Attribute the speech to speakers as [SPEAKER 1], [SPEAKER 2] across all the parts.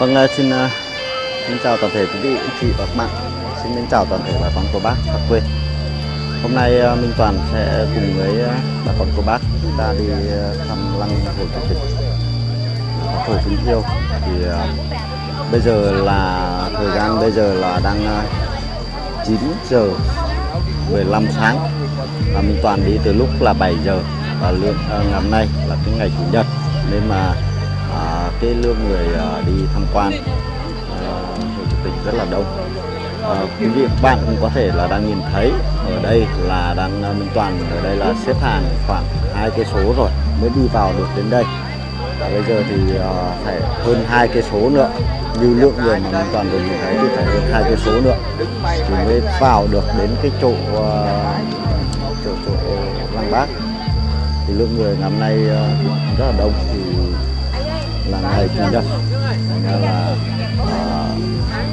[SPEAKER 1] Vâng, ờ, xin ờ, xin chào toàn thể quý vị, anh chị và các bạn. Xin mến chào toàn thể bà con cô bác xa quê. Hôm nay ờ, Minh Toàn sẽ cùng với ờ, bà con cô bác chúng ta đi thăm lăng Hồ Chủ tịch Hồ Kính Thiêu. Thì bây giờ là thời gian bây giờ là đang 9 giờ 15 sáng và Minh Toàn đi từ lúc là 7 giờ và lượng ngày hôm nay là cái ngày chủ nhật nên mà cái lượng người ờ, đi tham quan Hồ Chủ tịch rất là đông. À, quý vị và các bạn cũng có thể là đang nhìn thấy ở đây là đang Minh Toàn ở đây là xếp hàng khoảng hai cây số rồi mới đi vào được đến đây. Và bây giờ thì uh, phải hơn hai cây số nữa như lượng người mà Minh Toàn được nhìn thấy thì phải hơn hai cây số nữa thì mới vào được đến cái chỗ uh, chỗ chỗ lăng bác thì lượng người ngày hôm nay uh, rất là đông thì là ngày chủ nhật ra là à,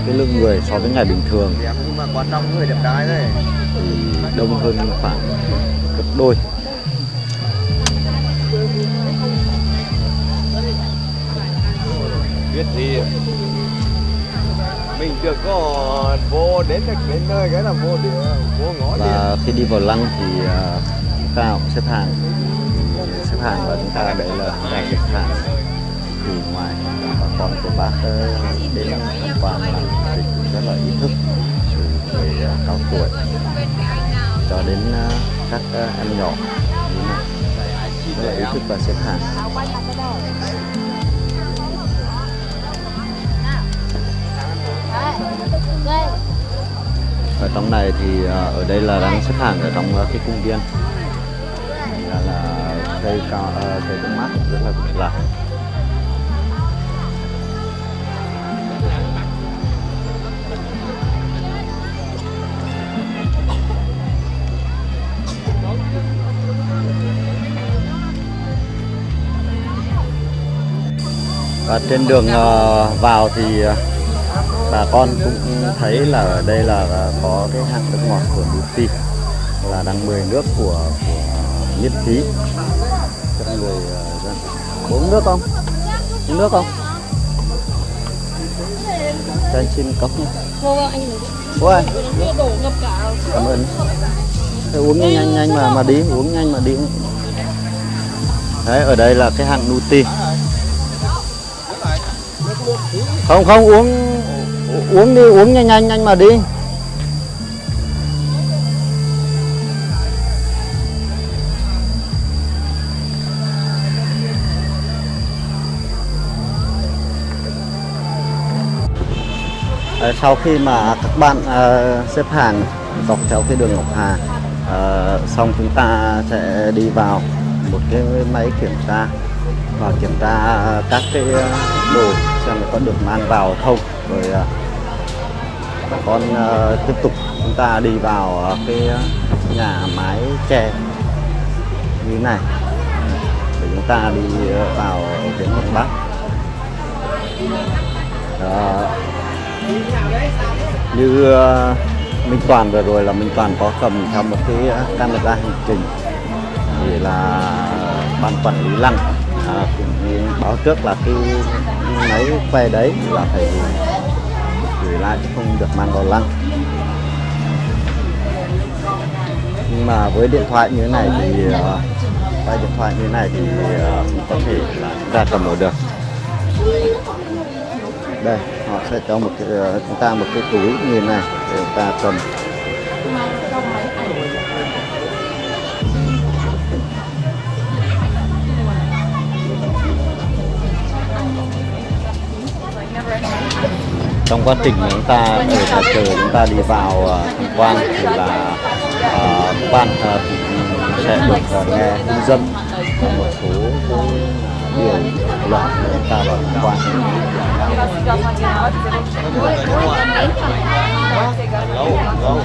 [SPEAKER 1] cái lượng người so với ngày bình thường.
[SPEAKER 2] Nhưng mà quan trọng người đẹp trai đấy
[SPEAKER 1] thì đông hơn khoảng gấp đôi.
[SPEAKER 2] Biết thì mình chưa có vô đến được đến nơi cái là vô địa vô ngõ đi
[SPEAKER 1] và khi đi vào lăng thì à, chúng ta cũng xếp hàng. Xếp hàng và chúng ta đây là ngày xếp hàng thì ngoài bà con của bác ờ, đến tham quan là thì cũng rất là ý thức từ người ờ, cao tuổi. Cho đến ờ, các em nhỏ như này rất là ý thức và xếp hàng. Ở trong này thì ở đây là đang xếp hàng ở trong cái cung viên. Là là cây cao cây cũng mát rất là vững và trên đường ờ, vào thì ờ, bà con cũng thấy là ở đây là có cái hạng nước ngọt của Nuti là đang mời nước của của miễn phí cho người ờ, dân uống nước không? Uống nước không? Cho anh xin cốc nhé.
[SPEAKER 3] Ngập cả
[SPEAKER 1] cảm ơn. Thế uống nhanh nhanh mà mà đi uống nhanh mà đi. Đấy ở đây là cái hạng Nuti không không, uống uống đi, uống nhanh nhanh nhanh mà đi. Ờ, sau khi mà các bạn ờ, xếp hàng dọc theo cái đường Ngọc Hà ờ, xong chúng ta sẽ đi vào một cái máy kiểm tra và kiểm tra các cái đồ xem là có được mang vào không. Rồi bà con à, tiếp tục chúng ta đi vào cái nhà mái tre như thế này. Để chúng ta đi vào đến một bắc Đó. như à, Minh Toàn vừa rồi là Minh Toàn có cầm theo một cái camera hành trình. Thì là ban quản lý lăng. À, cũng báo trước là cái máy quay đấy là phải gửi, lại chứ không được mang vào lăng. Nhưng mà với điện thoại như thế này thì ờ, quay điện thoại như thế này thì ờ, cũng có thể là chúng ta cầm ở được. Đây họ sẽ cho một cái, ờ, chúng ta một cái túi như thế này để chúng ta cầm. Trong quá trình chúng ta từ nhà chờ chúng ta đi vào ờ, tham quan thì là uh, ban uh, sẽ được uh, nghe hướng dẫn một số điều luật để chúng ta vào tham quan.
[SPEAKER 2] lâu lâu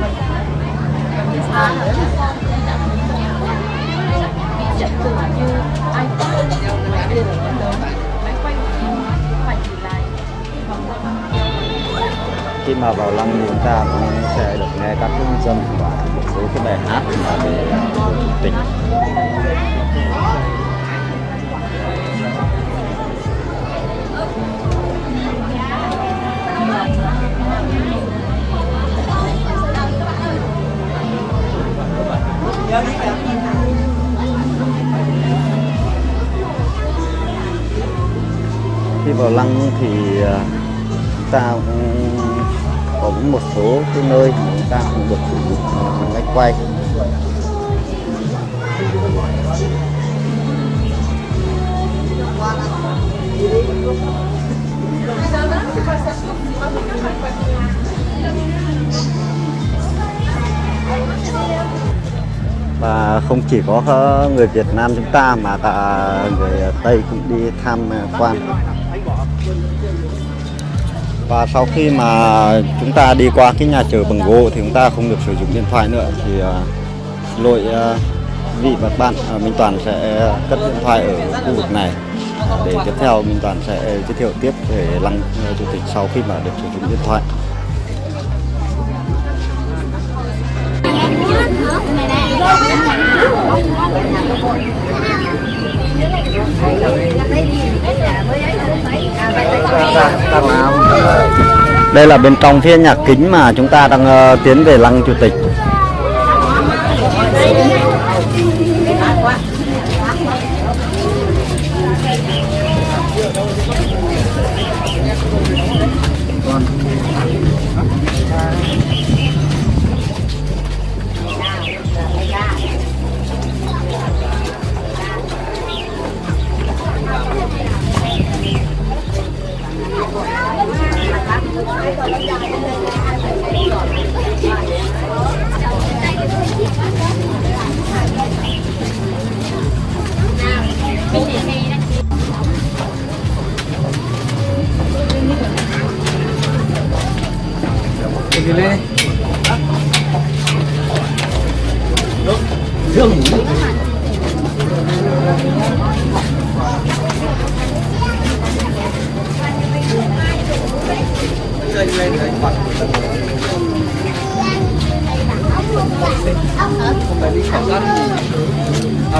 [SPEAKER 1] dẫn mà vào lăng chúng ta cũng sẽ được nghe các dân dân và một số cái bài hát mà về à, tỉnh khi vào lăng thì à, ta cũng có một số cái nơi mà chúng ta không được sử dụng à, máy quay và không chỉ có người Việt Nam chúng ta mà cả người Tây cũng đi tham quan và sau khi mà chúng ta đi qua cái nhà chờ bằng gỗ thì chúng ta không được sử dụng điện thoại nữa thì uh, lỗi uh, vị và các bạn uh, Minh Toàn sẽ cất điện thoại ở khu vực này. Để tiếp theo Minh Toàn sẽ giới thiệu tiếp về lăng chủ tịch sau khi mà được sử dụng điện thoại. Đây là bên trong phía nhà kính mà chúng ta đang uh, tiến về lăng chủ tịch.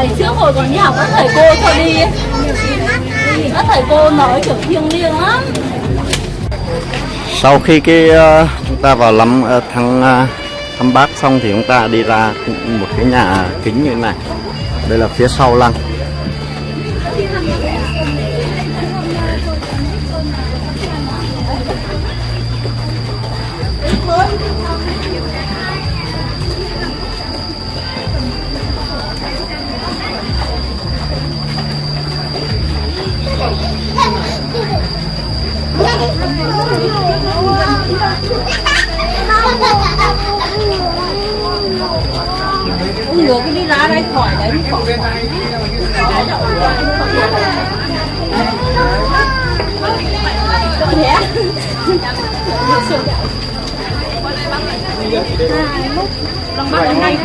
[SPEAKER 3] Ngày trước hồi còn đi học các thầy cô cho đi. Các thầy cô nói kiểu thiêng liêng lắm.
[SPEAKER 1] Sau khi cái uh, chúng ta vào lắm uh, thăm uh, thăm bác xong thì chúng ta đi ra một cái nhà kính như thế này. Đây là phía sau lăng.
[SPEAKER 3] Ông cái đi ra đây khỏi đấy khỏi Thế Lòng bắt hôm nay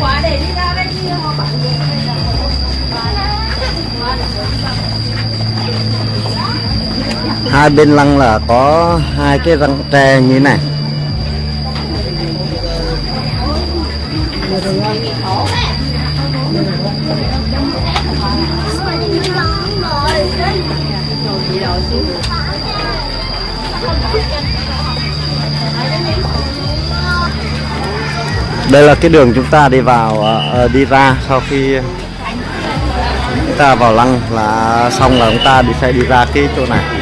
[SPEAKER 3] quá để đi ra đây đi họ bảo
[SPEAKER 1] hai bên lăng là có hai cái răng tre như thế này. Đây là cái đường chúng ta đi vào ờ, ờ, đi ra sau khi chúng ta vào lăng là xong là chúng ta đi sẽ đi ra cái chỗ này.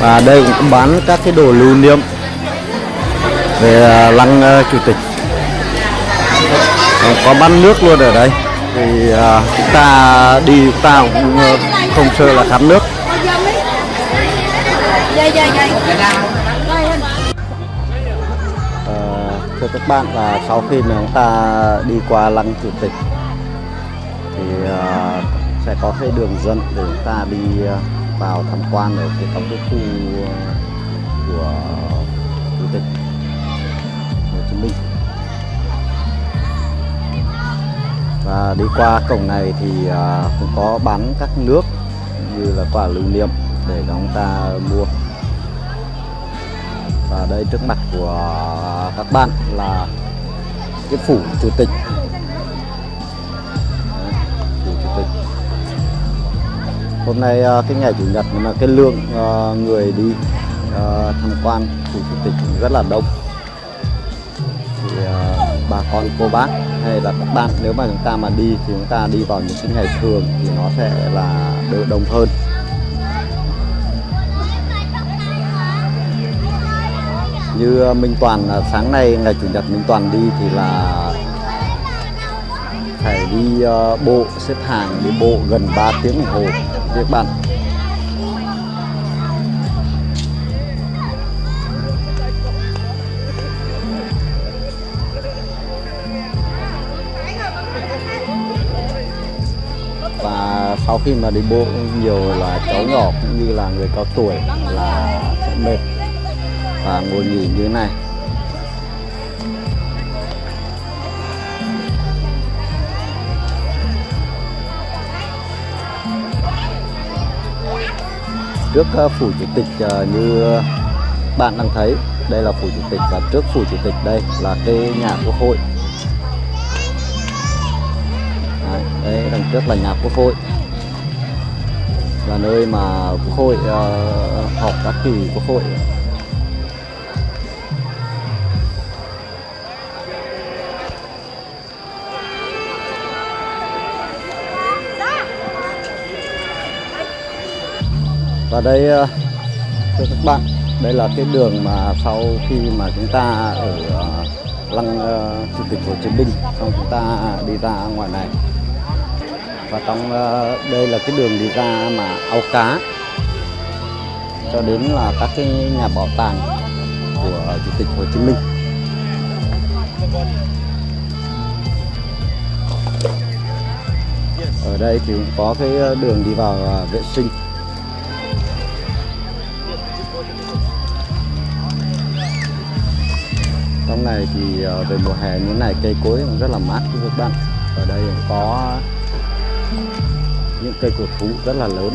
[SPEAKER 1] Và đây cũng bán các cái đồ lưu niệm về à, lăng à, chủ tịch. Còn có bán nước luôn ở đây. Thì à, chúng ta đi chúng ta cũng không sợ là khát nước. Ờ, thưa các bạn là sau khi mà chúng ta đi qua lăng chủ tịch thì uh, sẽ có cái đường dẫn để chúng ta đi ờ, vào tham quan ở cái trong cái khu ờ, của chủ tịch Hồ Chí Minh. Và đi qua cổng này thì ờ, cũng có bán các nước như là quả lưu niệm để cho chúng ta mua. Và đây trước mặt của các bạn là cái phủ chủ tịch hôm nay ờ, cái ngày chủ nhật mà cái lượng ờ, người đi ờ, tham quan phủ chủ tịch cũng rất là đông. Thì bà con cô bác hay là các bạn nếu mà chúng ta mà đi thì chúng ta đi vào những cái ngày thường thì nó sẽ là đỡ đông hơn. Như Minh Toàn sáng nay ngày chủ nhật Minh Toàn đi thì là phải đi uh, bộ xếp hàng đi bộ gần 3 tiếng đồng hồ việc bạn. Và sau khi mà đi bộ, nhiều là cháu nhỏ cũng như là người cao tuổi là sẽ mệt và ngồi nghỉ như thế này. Trước ờ, phủ chủ tịch ờ, như bạn đang thấy đây là phủ chủ tịch và trước phủ chủ tịch đây là cái nhà quốc hội. Đấy, đây đằng trước là nhà quốc hội. Là nơi mà quốc hội uh, họp các kỳ quốc hội. Và đây ờ, thưa các bạn, đây là cái đường mà sau khi mà chúng ta ở ờ, lăng ờ, chủ tịch Hồ Chí Minh, xong chúng ta đi ra ngoài này. Và trong đây là cái đường đi ra mà ao cá, cho đến là các cái nhà bảo tàng của chủ tịch Hồ Chí Minh. Ở đây thì cũng có cái đường đi vào vệ sinh. Thì ờ, về mùa hè như này, cây cối cũng rất là mát thưa các bạn. Ở đây cũng có những cây cổ thụ rất là lớn.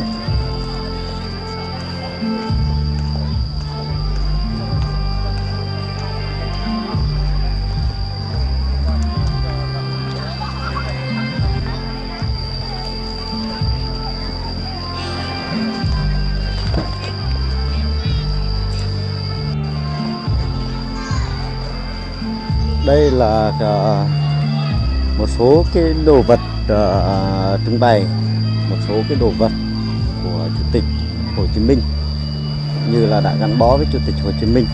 [SPEAKER 1] Đây là ờ, một số cái đồ vật ờ, trưng bày, một số cái đồ vật của chủ tịch Hồ Chí Minh như là đã gắn bó với chủ tịch Hồ Chí Minh.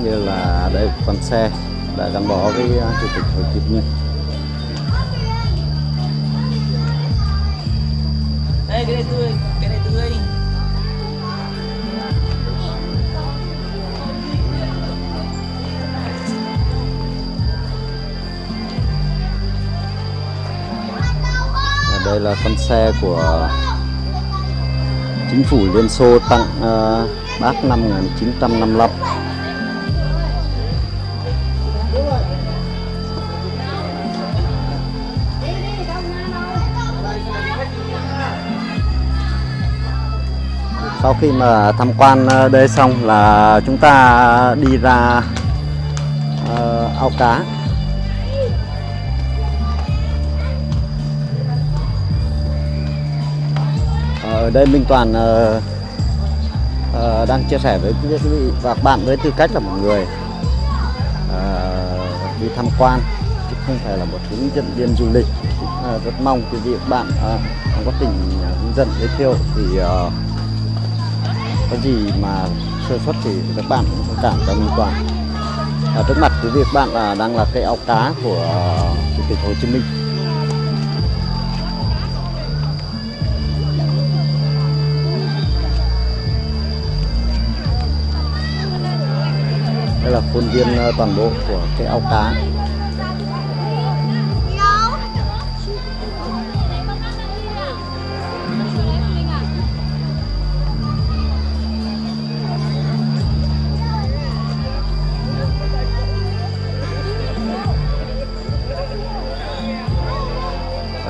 [SPEAKER 1] Hạn như là đây con xe đã gắn bó với chủ tịch Hồ Chí Minh
[SPEAKER 4] Đây, cái này tươi, cái này tươi.
[SPEAKER 1] Và đây là con xe của chính phủ Liên Xô tặng ờ, bác năm 1955 sau khi mà tham quan ờ, đây xong là chúng ta đi ra uh, ao cá. Ở đây Minh Toàn uh, uh, đang chia sẻ với quý vị và các bạn với tư cách là một người uh, đi tham quan. Chứ không phải là một hướng dẫn viên du lịch. Uh, rất mong quý vị và các bạn ờ, có tình hướng dẫn giới thiệu thì uh, có gì mà sơ suất thì các bạn cũng thông cảm cho Minh Toàn. Ở trước mặt quý vị các bạn là đang là cây ao cá của ờ, chủ tịch Hồ Chí Minh. Đây là khuôn viên ờ, toàn bộ của cái ao cá.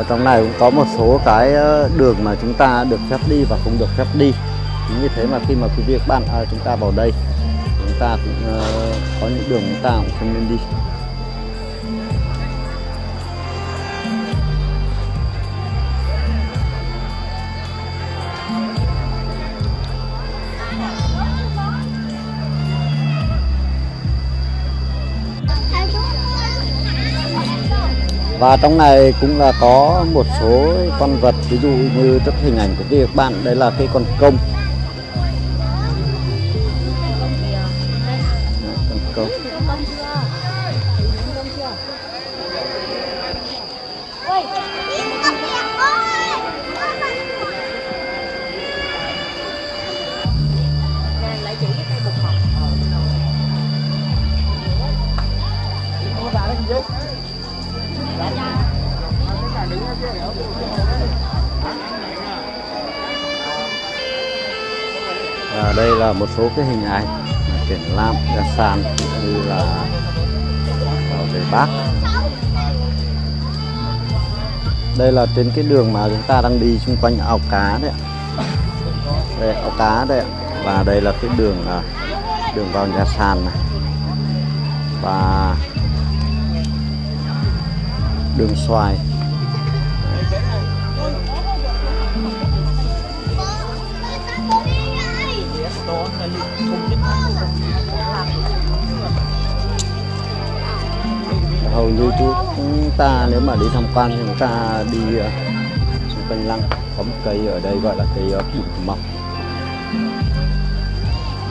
[SPEAKER 1] Ở trong này cũng có một số cái ờ, đường mà chúng ta được phép đi và không được phép đi. Như thế mà khi mà quý vị các bạn à, chúng ta vào đây chúng ta cũng uh, có những đường chúng ta cũng không nên đi. Và trong này cũng là có một số con vật ví dụ như trước hình ảnh của các bạn đây là cái con công. Con công một số cái hình ảnh triển lãm nhà sàn như là bảo vệ bác. Đây là trên cái đường mà chúng ta đang đi xung quanh ao cá đấy ạ. Đây, ao cá đấy ạ. Và đây là cái đường à, đường vào nhà sàn này. Và đường xoài. Hầu như chúng ta nếu mà đi tham quan chúng ta đi ờ, xung quanh lăng có một cây ở đây gọi là cây ờ, bụt mọc.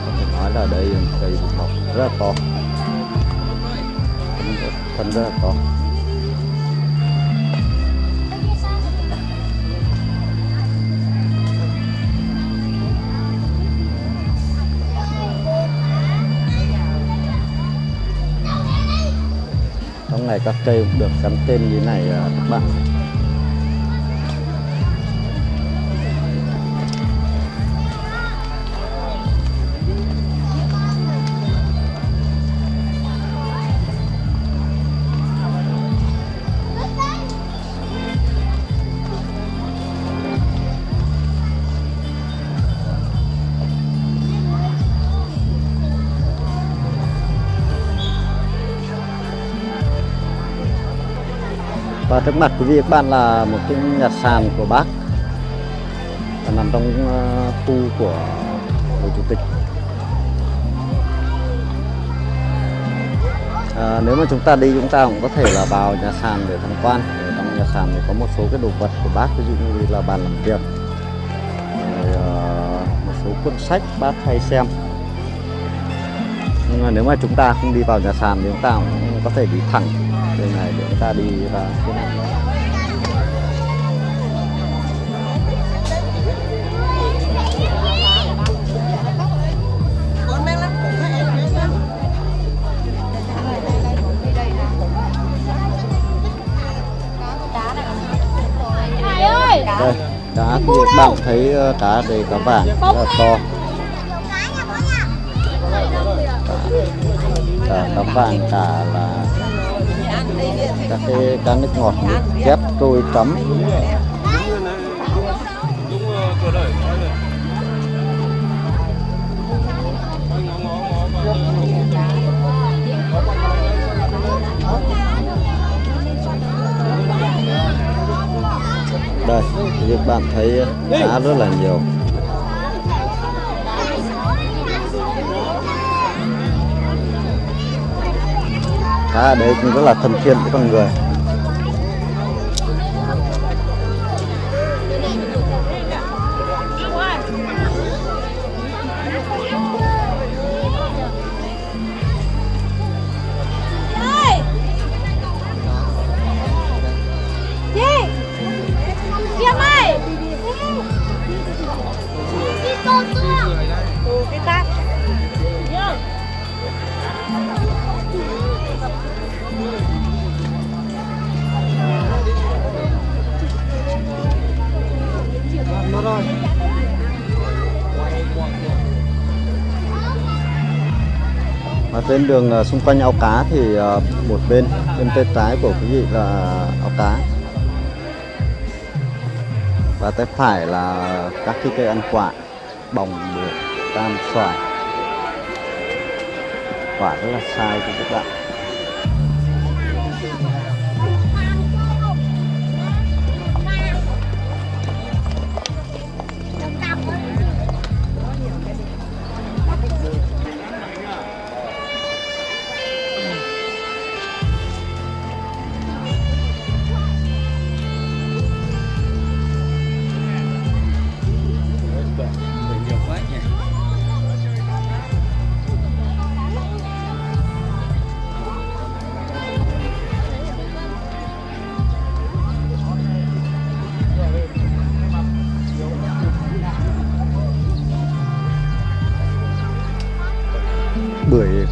[SPEAKER 1] Có thể nói là đây là cây bụt mọc rất là to. Thân rất là to. Này các cây cũng được gắn tên như này à, các bạn. Và trước mặt quý vị các bạn là một cái nhà sàn của bác. Và nằm trong ờ, khu của hồ chủ tịch. À, nếu mà chúng ta đi chúng ta cũng có thể là vào nhà sàn để tham quan. Ở trong nhà sàn thì có một số cái đồ vật của bác ví dụ như là bàn làm việc. Rồi ờ, một số cuốn sách bác hay xem. Nhưng mà nếu mà chúng ta không đi vào nhà sàn thì chúng ta cũng có thể đi thẳng đây này để chúng ta đi vào
[SPEAKER 3] Hải ơi!
[SPEAKER 1] Đây cá thì bạn thấy ờ, cá đây cá vàng rất là to. Cả cá vàng cả là các cái cá nước ngọt chép tôi chấm đây như bạn thấy, cá rất là nhiều. Khá ở đây cũng rất là thân thiện với con người. Bên đường ờ, xung quanh ao cá thì ờ, một bên bên tay trái của quý vị là ao cá. Và tay phải là các cái cây ăn quả, bồng bưởi cam xoài. Quả rất là sai cho các bạn.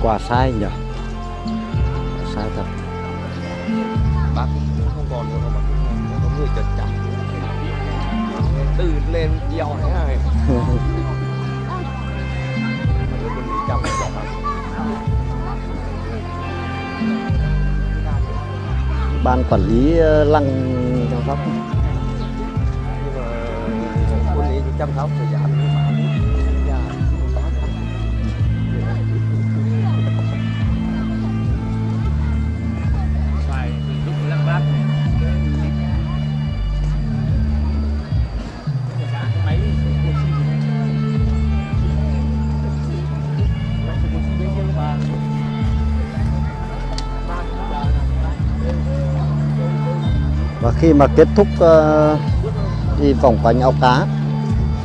[SPEAKER 1] Quả sai nhỉ sai thật.
[SPEAKER 2] Bác cũng không còn nữa mà có người chật chậm từ lên này chậm chậm lắm.
[SPEAKER 1] ban quản lý ờ, lăng chăm sóc.
[SPEAKER 2] Nhưng mà con đi chăm sóc thời gian
[SPEAKER 1] khi mà kết thúc ờ, đi vòng quanh ao cá,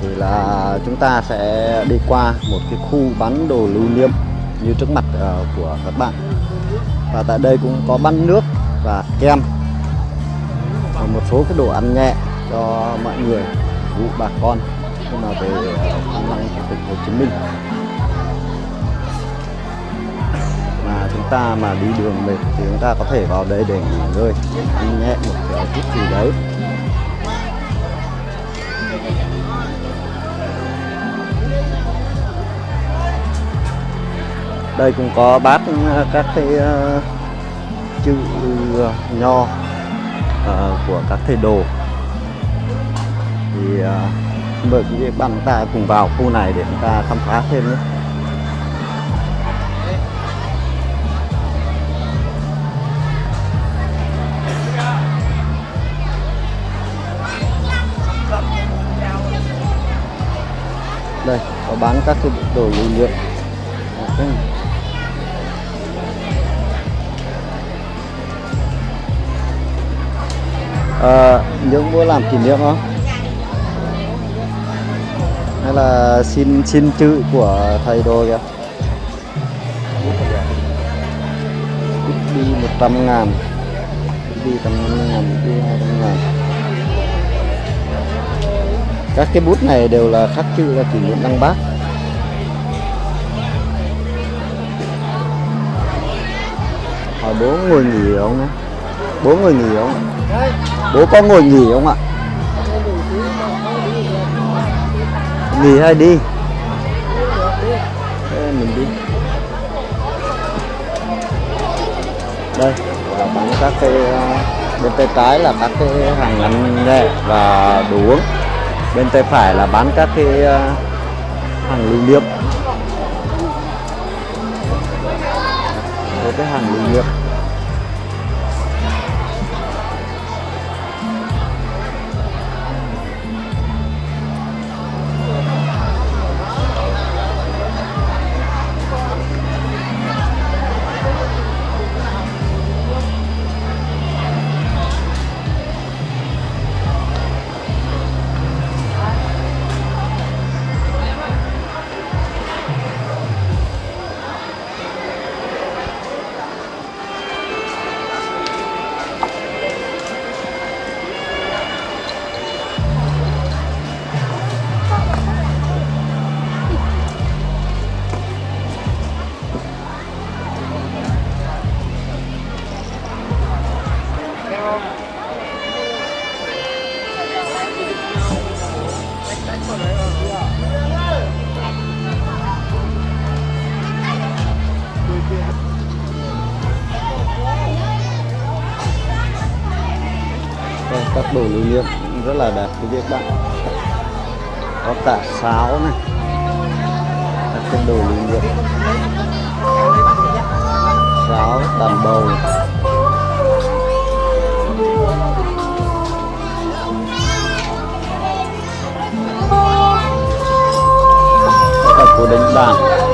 [SPEAKER 1] thì là chúng ta sẽ đi qua một cái khu bán đồ lưu niệm như trước mặt ờ, của các bạn. Và tại đây cũng có bát nước và kem và một số cái đồ ăn nhẹ cho mọi người vụ bà con khi mà về ờ, thăm lăng chủ tịch Hồ Chí Minh. Mà chúng ta mà đi đường mệt thì chúng ta có thể vào đây để nghỉ ngơi, ăn nhẹ một cái chút gì đấy. Đây cũng có bát ờ, các cái ờ, chữ ờ, nho của các thầy đồ. Thì mời quý vị bạn ta cùng vào khu này để chúng ta khám phá thêm nhé. Đây có bán các cái đồ lưu lượng okay. à, những bữa làm kỷ niệm không? Hay là xin xin chữ của thầy đồ kìa? Đi 100 ngàn. Đi tầm 150 ngàn đi 200 ngàn các cái bút này đều là khắc chữ là kỷ niệm đăng bác. Hỏi bố ngồi nghỉ không bố ngồi nghỉ không ạ? bố có ngồi nghỉ không ạ? Nghỉ hay đi? Thế mình đi. Đây, là bán các cái, bên tay trái là các cái hàng ăn nhẹ và đồ uống bên tay phải là bán các cái ờ, hàng lưu niệm. Một cái hàng lưu niệm. Lưu niệm cũng rất là đẹp, quý vị các bạn. Có cả sáo này. Các cái đồ lưu niệm. Sáo, đàn bầu. Các cô đánh đàn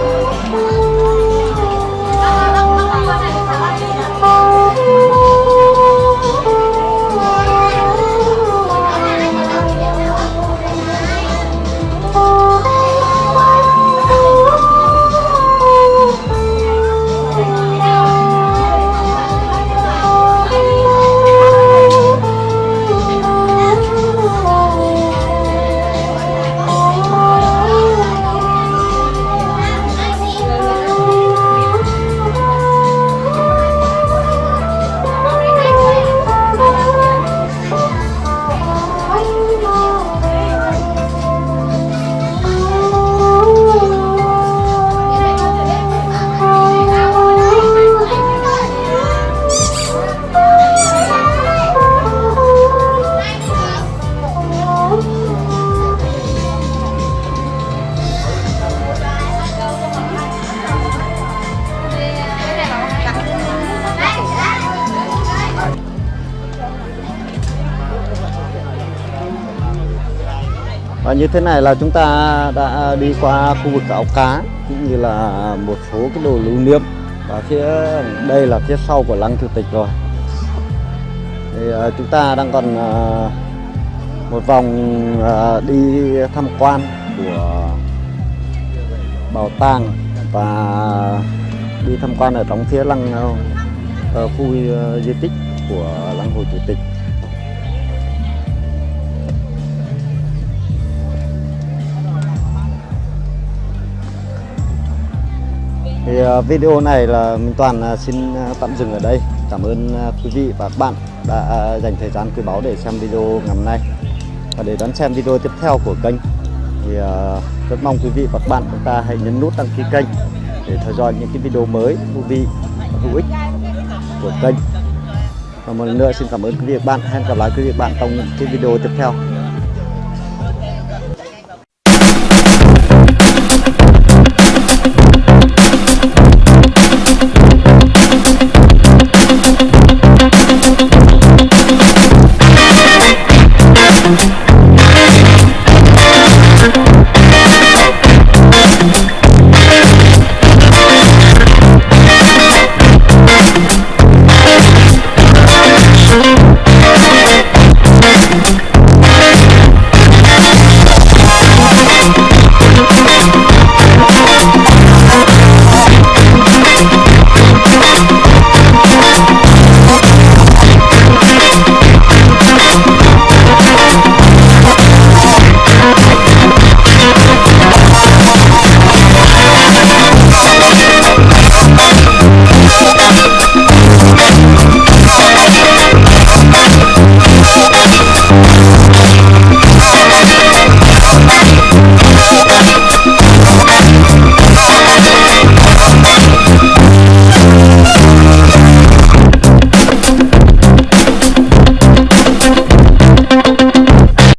[SPEAKER 1] như thế này là chúng ta đã đi qua khu vực áo cá, cũng như là một số cái đồ lưu niệm và phía đây là phía sau của lăng chủ tịch rồi. Thì à, chúng ta đang còn à, một vòng à, đi tham quan của bảo tàng và đi tham quan ở trong phía lăng ờ, ờ, khu ờ, di tích của lăng hồ chủ tịch. Thì à, video này là Minh Toàn à, xin à, tạm dừng ở đây. Cảm ơn quý vị và các bạn đã dành thời gian quý báu để xem video ngày hôm nay. Và để đón xem video tiếp theo của kênh, thì rất mong quý vị và các bạn chúng ta hãy nhấn nút đăng ký kênh để theo dõi những cái video mới, thú vị và hữu ích của kênh. Và một lần nữa xin cảm ơn quý vị và các bạn. Hẹn gặp lại quý vị và các bạn trong những cái video tiếp theo.